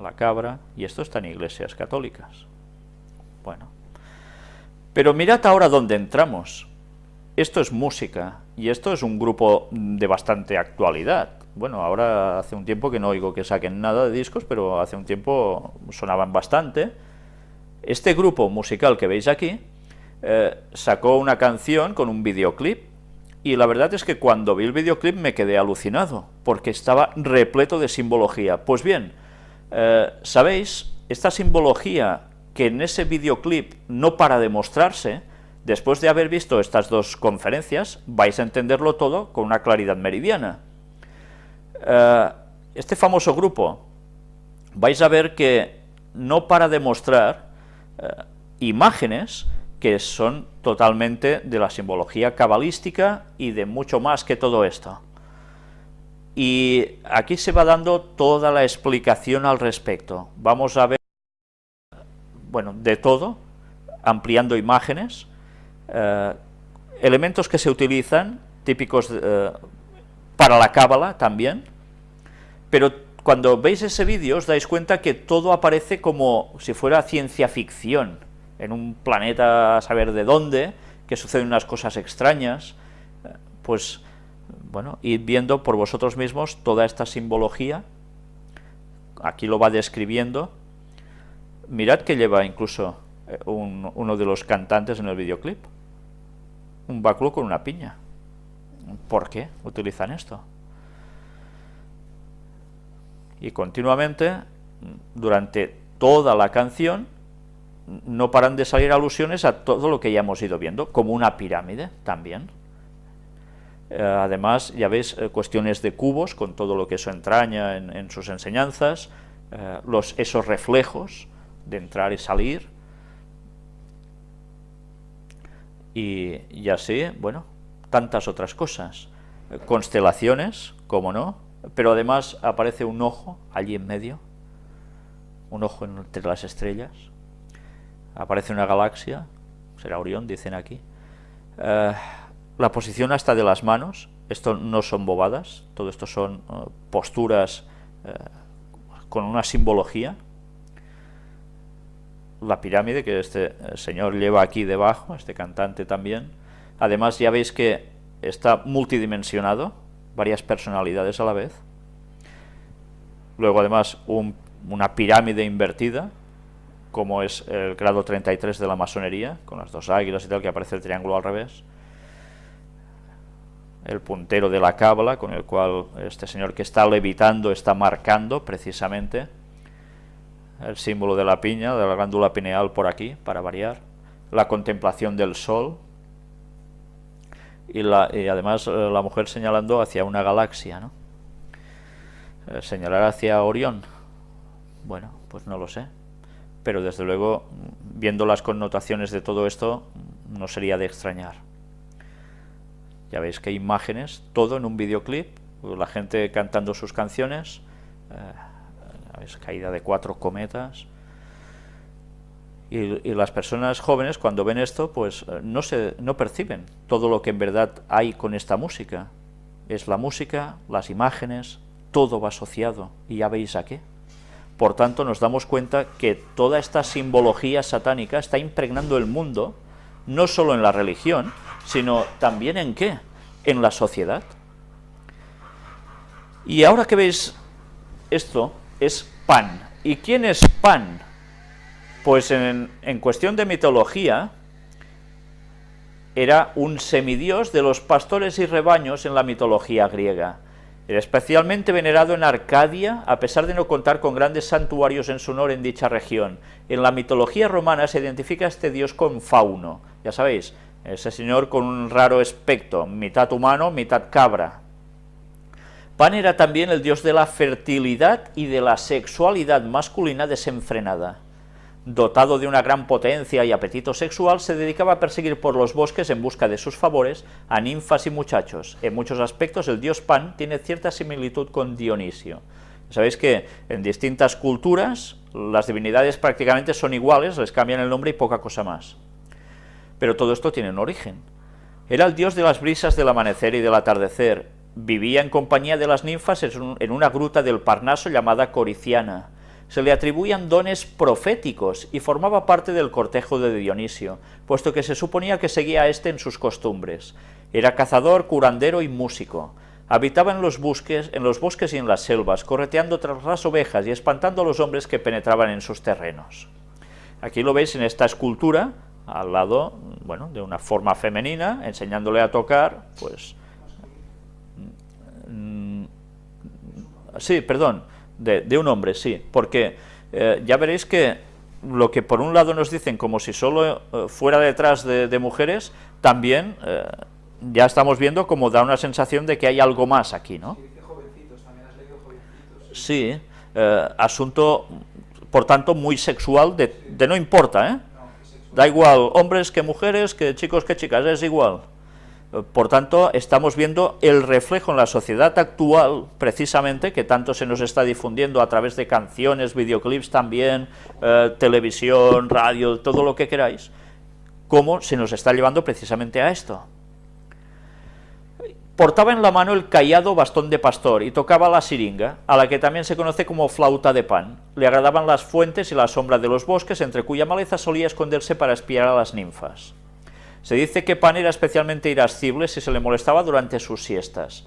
la cabra, y esto está en iglesias católicas. Bueno, pero mirad ahora dónde entramos. Esto es música, y esto es un grupo de bastante actualidad. Bueno, ahora hace un tiempo que no oigo que saquen nada de discos, pero hace un tiempo sonaban bastante. Este grupo musical que veis aquí eh, sacó una canción con un videoclip, y la verdad es que cuando vi el videoclip me quedé alucinado, porque estaba repleto de simbología. Pues bien, eh, ¿sabéis? Esta simbología que en ese videoclip no para de mostrarse, después de haber visto estas dos conferencias, vais a entenderlo todo con una claridad meridiana. Eh, este famoso grupo, vais a ver que no para de mostrar imágenes que son totalmente de la simbología cabalística y de mucho más que todo esto. Y aquí se va dando toda la explicación al respecto. Vamos a ver, bueno, de todo, ampliando imágenes, eh, elementos que se utilizan, típicos eh, para la cábala también, pero cuando veis ese vídeo os dais cuenta que todo aparece como si fuera ciencia ficción, en un planeta a saber de dónde, que suceden unas cosas extrañas, eh, pues, bueno, id viendo por vosotros mismos toda esta simbología, aquí lo va describiendo, mirad que lleva incluso eh, uno de los cantantes en el videoclip, un báculo con una piña. ¿Por qué utilizan esto? Y continuamente, durante toda la canción, no paran de salir alusiones a todo lo que ya hemos ido viendo, como una pirámide también. Eh, además, ya veis, eh, cuestiones de cubos, con todo lo que eso entraña en, sus enseñanzas, eh, los, esos reflejos de entrar y salir, y, y así, bueno, tantas otras cosas. constelaciones, como no, pero además aparece un ojo allí en medio, un ojo entre las estrellas, aparece una galaxia, será Orión, dicen aquí, la posición hasta de las manos, esto no son bobadas, todo esto son eh, posturas eh, con una simbología, la pirámide que este señor lleva aquí debajo, este cantante también, además ya veis que está multidimensionado, varias personalidades a la vez, luego además una pirámide invertida, como es el grado 33 de la masonería, con las dos águilas y tal, que aparece el triángulo al revés, el puntero de la cábala, con el cual este señor que está levitando está marcando precisamente el símbolo de la piña, de la glándula pineal por aquí, para variar, la contemplación del sol, y, la, y además eh, la mujer señalando hacia una galaxia, ¿no? Eh, señalar hacia Orión, bueno, pues no lo sé pero desde luego, viendo las connotaciones de todo esto, no sería de extrañar. Ya veis que hay imágenes, todo en un videoclip, la gente cantando sus canciones, eh, caída de cuatro cometas, y, las personas jóvenes cuando ven esto, pues eh, no, se, no perciben todo lo que en verdad hay con esta música. Es la música, las imágenes, todo va asociado, y ya veis a qué. Por tanto, nos damos cuenta que toda esta simbología satánica está impregnando el mundo, no solo en la religión, sino también en qué? En la sociedad. Y ahora que veis esto, es Pan. ¿Y quién es Pan? Pues en, en cuestión de mitología, era un semidios de los pastores y rebaños en la mitología griega. Era especialmente venerado en Arcadia, a pesar de no contar con grandes santuarios en su honor en dicha región. En la mitología romana se identifica este dios con Fauno, ya sabéis, ese señor con un raro aspecto, mitad humano, mitad cabra. Pan era también el dios de la fertilidad y de la sexualidad masculina desenfrenada dotado de una gran potencia y apetito sexual, se dedicaba a perseguir por los bosques en busca de sus favores a ninfas y muchachos. En muchos aspectos el dios Pan tiene cierta similitud con Dionisio. Sabéis que en distintas culturas las divinidades prácticamente son iguales, les cambian el nombre y poca cosa más. Pero todo esto tiene un origen. Era el dios de las brisas del amanecer y del atardecer. Vivía en compañía de las ninfas en una gruta del Parnaso llamada Coriciana se le atribuían dones proféticos y formaba parte del cortejo de Dionisio, puesto que se suponía que seguía a éste en sus costumbres. Era cazador, curandero y músico. Habitaba en los, bosques, en los bosques y en las selvas, correteando tras las ovejas y espantando a los hombres que penetraban en sus terrenos. Aquí lo veis en esta escultura, al lado, bueno, de una forma femenina, enseñándole a tocar, pues... Mm, sí, perdón, de, un hombre, sí, porque eh, ya veréis que lo que por un lado nos dicen como si solo eh, fuera detrás de, mujeres, también eh, ya estamos viendo como da una sensación de que hay algo más aquí, ¿no? Sí, asunto, por tanto, muy sexual, de, de no importa, ¿eh? Da igual, hombres que mujeres, que chicos que chicas, es igual. Por tanto, estamos viendo el reflejo en la sociedad actual, precisamente, que tanto se nos está difundiendo a través de canciones, videoclips también, eh, televisión, radio, todo lo que queráis, cómo se nos está llevando precisamente a esto. Portaba en la mano el callado bastón de pastor y tocaba la siringa, a la que también se conoce como flauta de pan. Le agradaban las fuentes y la sombra de los bosques, entre cuya maleza solía esconderse para espiar a las ninfas. Se dice que Pan era especialmente irascible si se le molestaba durante sus siestas.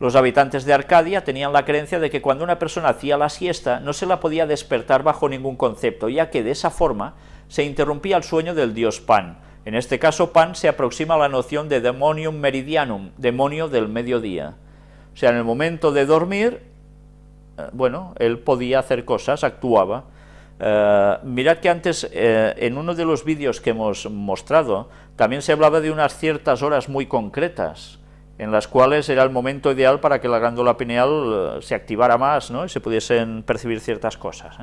Los habitantes de Arcadia tenían la creencia de que cuando una persona hacía la siesta no se la podía despertar bajo ningún concepto, ya que de esa forma se interrumpía el sueño del dios Pan. En este caso, Pan se aproxima a la noción de demonium meridianum, demonio del mediodía. O sea, en el momento de dormir, eh, bueno, él podía hacer cosas, actuaba. Eh, mirad que antes, eh, en uno de los vídeos que hemos mostrado, también se hablaba de unas ciertas horas muy concretas, en las cuales era el momento ideal para que la glándula pineal eh, se activara más ¿no? y se pudiesen percibir ciertas cosas.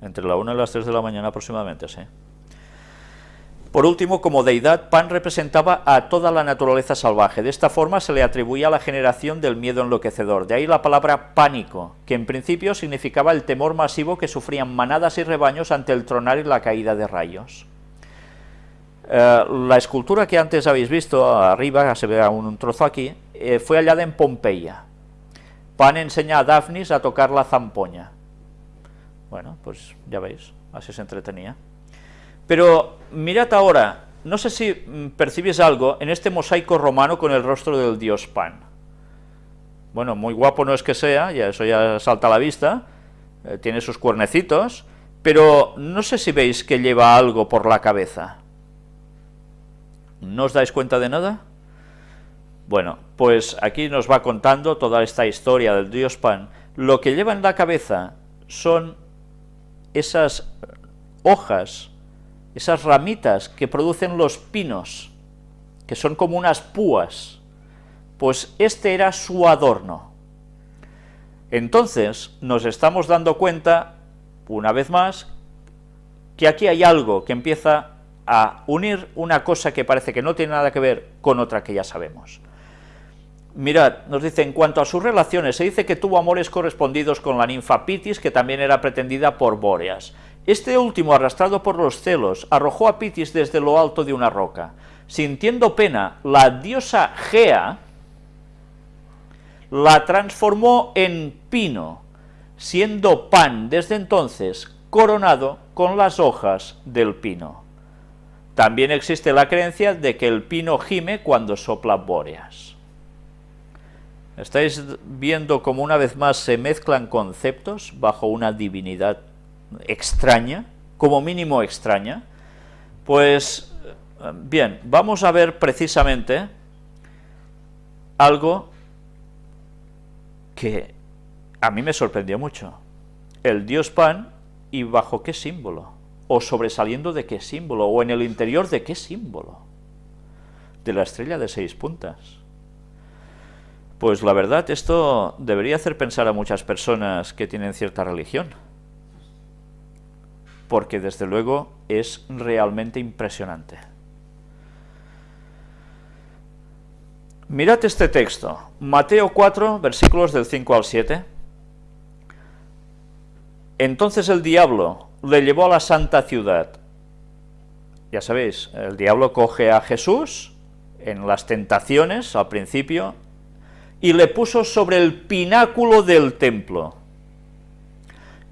Entre la 1 y las 3 de la mañana aproximadamente, sí. Por último, como deidad, Pan representaba a toda la naturaleza salvaje. De esta forma se le atribuía la generación del miedo enloquecedor. De ahí la palabra pánico, que en principio significaba el temor masivo que sufrían manadas y rebaños ante el tronar y la caída de rayos. Eh, la escultura que antes habéis visto arriba, se ve un, trozo aquí, eh, fue hallada en Pompeya. Pan enseña a Daphnis a tocar la zampoña. Bueno, pues ya veis, así se entretenía. Pero mirad ahora, no sé si mm, percibís algo en este mosaico romano con el rostro del dios Pan. Bueno, muy guapo no es que sea, ya eso ya salta a la vista, eh, tiene sus cuernecitos, pero no sé si veis que lleva algo por la cabeza. ¿No os dais cuenta de nada? Bueno, pues aquí nos va contando toda esta historia del dios Pan. Lo que lleva en la cabeza son esas hojas esas ramitas que producen los pinos, que son como unas púas, pues este era su adorno. Entonces nos estamos dando cuenta, una vez más, que aquí hay algo que empieza a unir una cosa que parece que no tiene nada que ver con otra que ya sabemos. Mirad, nos dice, en cuanto a sus relaciones, se dice que tuvo amores correspondidos con la ninfa Pitis, que también era pretendida por Bóreas. Este último, arrastrado por los celos, arrojó a Pitis desde lo alto de una roca. Sintiendo pena, la diosa Gea la transformó en pino, siendo Pan desde entonces coronado con las hojas del pino. También existe la creencia de que el pino gime cuando sopla bóreas. ¿Estáis viendo cómo una vez más se mezclan conceptos bajo una divinidad extraña, como mínimo extraña, pues bien, vamos a ver precisamente algo que a mí me sorprendió mucho. El dios Pan y bajo qué símbolo, o sobresaliendo de qué símbolo, o en el interior de qué símbolo, de la estrella de seis puntas. Pues la verdad, esto debería hacer pensar a muchas personas que tienen cierta religión porque desde luego es realmente impresionante. Mirad este texto, Mateo 4, versículos del 5 al 7. Entonces el diablo le llevó a la santa ciudad. Ya sabéis, el diablo coge a Jesús en las tentaciones al principio y le puso sobre el pináculo del templo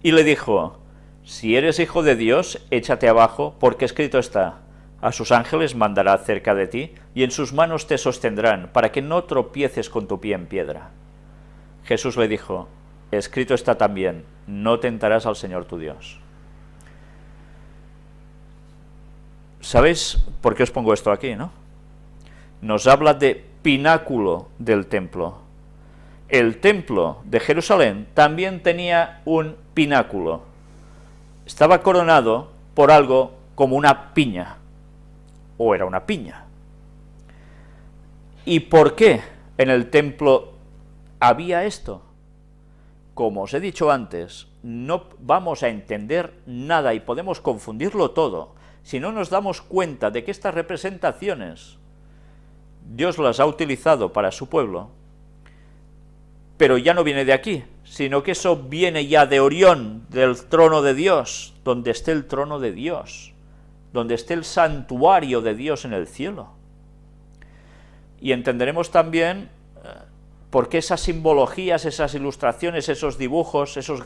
y le dijo, si eres hijo de Dios, échate abajo, porque escrito está, a sus ángeles mandará cerca de ti, y en sus manos te sostendrán, para que no tropieces con tu pie en piedra. Jesús le dijo, escrito está también, no tentarás al Señor tu Dios. ¿Sabéis por qué os pongo esto aquí, no? Nos habla de pináculo del templo. El templo de Jerusalén también tenía un pináculo. Estaba coronado por algo como una piña, o era una piña. ¿Y por qué en el templo había esto? Como os he dicho antes, no vamos a entender nada y podemos confundirlo todo si no nos damos cuenta de que estas representaciones Dios las ha utilizado para su pueblo, pero ya no viene de aquí, sino que eso viene ya de Orión, del trono de Dios, donde esté el trono de Dios, donde esté el santuario de Dios en el cielo. Y entenderemos también eh, por qué esas simbologías, esas ilustraciones, esos dibujos, esos...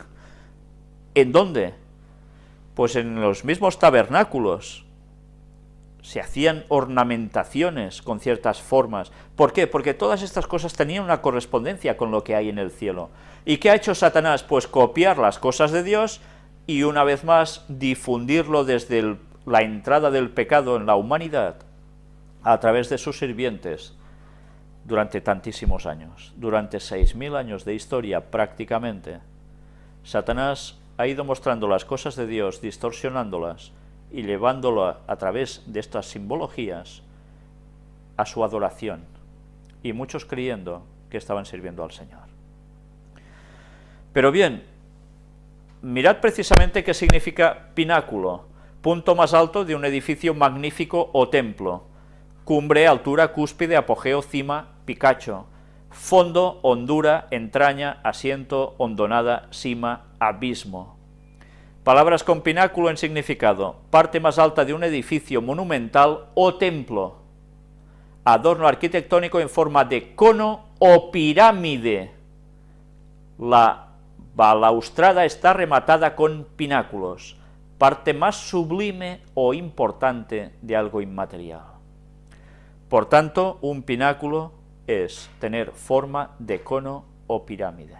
¿En dónde? Pues en los mismos tabernáculos, se hacían ornamentaciones con ciertas formas. ¿Por qué? Porque todas estas cosas tenían una correspondencia con lo que hay en el cielo. ¿Y qué ha hecho Satanás? Pues copiar las cosas de Dios y una vez más difundirlo desde la entrada del pecado en la humanidad a través de sus sirvientes durante tantísimos años, durante seis mil años de historia prácticamente. Satanás ha ido mostrando las cosas de Dios, distorsionándolas, y llevándolo a, través de estas simbologías a su adoración, y muchos creyendo que estaban sirviendo al Señor. Pero bien, mirad precisamente qué significa pináculo, punto más alto de un edificio magnífico o templo, cumbre, altura, cúspide, apogeo, cima, picacho, fondo, hondura, entraña, asiento, hondonada, cima, abismo. Palabras con pináculo en significado, parte más alta de un edificio monumental o templo. Adorno arquitectónico en forma de cono o pirámide. La balaustrada está rematada con pináculos, parte más sublime o importante de algo inmaterial. Por tanto, un pináculo es tener forma de cono o pirámide.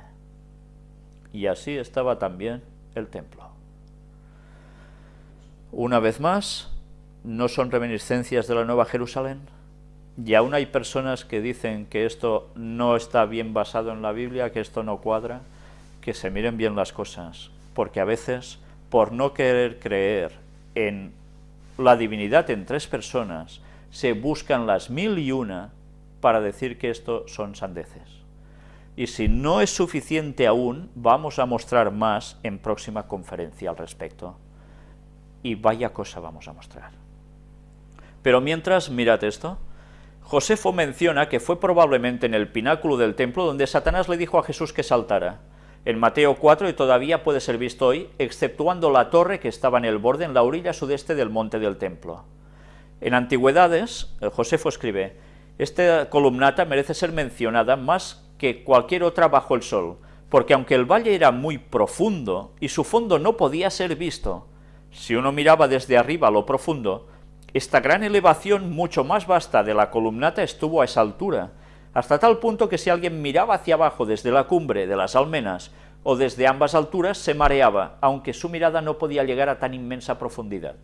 Y así estaba también el templo. Una vez más, no son reminiscencias de la Nueva Jerusalén, y aún hay personas que dicen que esto no está bien basado en la Biblia, que esto no cuadra, que se miren bien las cosas, porque a veces, por no querer creer en la divinidad en tres personas, se buscan las mil y una para decir que esto son sandeces. Y si no es suficiente aún, vamos a mostrar más en próxima conferencia al respecto y vaya cosa vamos a mostrar. Pero mientras, mirad esto, Josefo menciona que fue probablemente en el pináculo del templo donde Satanás le dijo a Jesús que saltara. En Mateo 4, y todavía puede ser visto hoy, exceptuando la torre que estaba en el borde, en la orilla sudeste del monte del templo. En Antigüedades, Josefo escribe, esta columnata merece ser mencionada más que cualquier otra bajo el sol, porque aunque el valle era muy profundo y su fondo no podía ser visto, si uno miraba desde arriba a lo profundo, esta gran elevación mucho más vasta de la columnata estuvo a esa altura, hasta tal punto que si alguien miraba hacia abajo desde la cumbre de las almenas o desde ambas alturas se mareaba, aunque su mirada no podía llegar a tan inmensa profundidad.